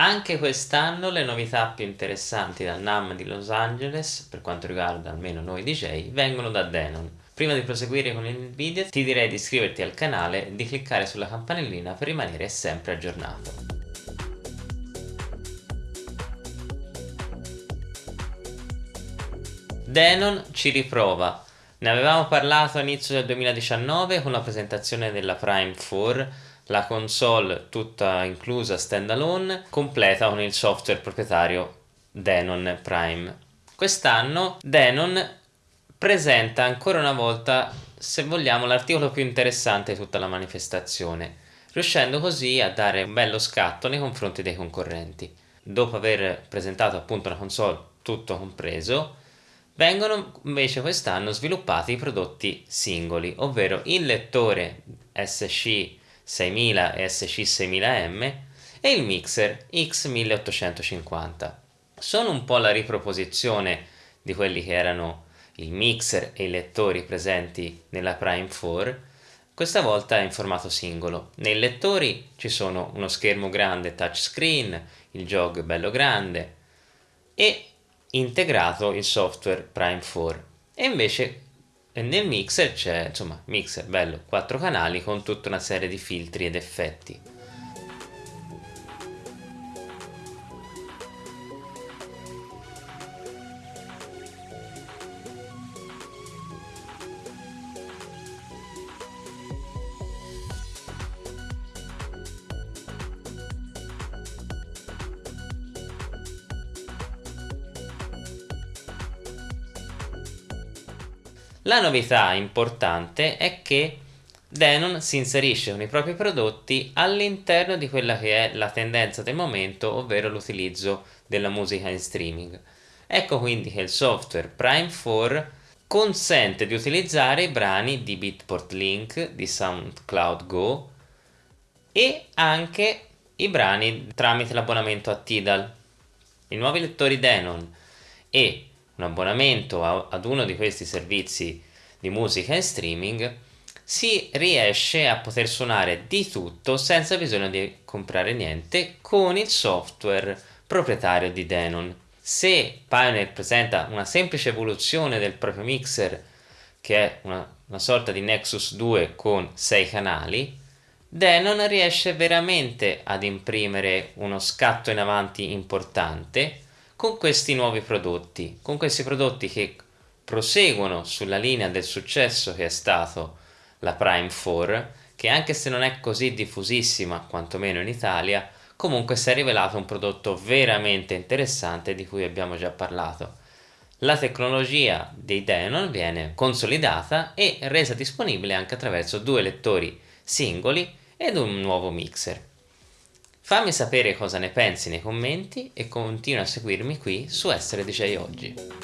Anche quest'anno le novità più interessanti dal NAM di Los Angeles, per quanto riguarda almeno noi DJ, vengono da Denon. Prima di proseguire con il video ti direi di iscriverti al canale e di cliccare sulla campanellina per rimanere sempre aggiornato. Denon ci riprova. Ne avevamo parlato all'inizio del 2019 con la presentazione della Prime 4 la console tutta inclusa standalone completa con il software proprietario Denon Prime. Quest'anno Denon presenta ancora una volta, se vogliamo, l'articolo più interessante di tutta la manifestazione, riuscendo così a dare un bello scatto nei confronti dei concorrenti. Dopo aver presentato appunto una console tutto compreso, vengono invece quest'anno sviluppati i prodotti singoli, ovvero il lettore SC 6000 e SC6000M e il mixer X1850. Sono un po' la riproposizione di quelli che erano il mixer e i lettori presenti nella Prime 4, questa volta in formato singolo. Nei lettori ci sono uno schermo grande touchscreen, il jog bello grande e integrato il software Prime 4 e invece e nel mixer c'è, insomma, mixer bello, quattro canali con tutta una serie di filtri ed effetti. La novità importante è che Denon si inserisce con i propri prodotti all'interno di quella che è la tendenza del momento, ovvero l'utilizzo della musica in streaming. Ecco quindi che il software Prime 4 consente di utilizzare i brani di Beatport Link, di SoundCloud Go e anche i brani tramite l'abbonamento a Tidal. I nuovi lettori Denon e un abbonamento a, ad uno di questi servizi di musica in streaming, si riesce a poter suonare di tutto senza bisogno di comprare niente con il software proprietario di Denon. Se Pioneer presenta una semplice evoluzione del proprio mixer che è una, una sorta di Nexus 2 con 6 canali, Denon riesce veramente ad imprimere uno scatto in avanti importante con questi nuovi prodotti, con questi prodotti che proseguono sulla linea del successo che è stato la Prime 4, che anche se non è così diffusissima, quantomeno in Italia, comunque si è rivelato un prodotto veramente interessante di cui abbiamo già parlato. La tecnologia dei Denon viene consolidata e resa disponibile anche attraverso due lettori singoli ed un nuovo mixer. Fammi sapere cosa ne pensi nei commenti e continua a seguirmi qui su Essere DJ Oggi.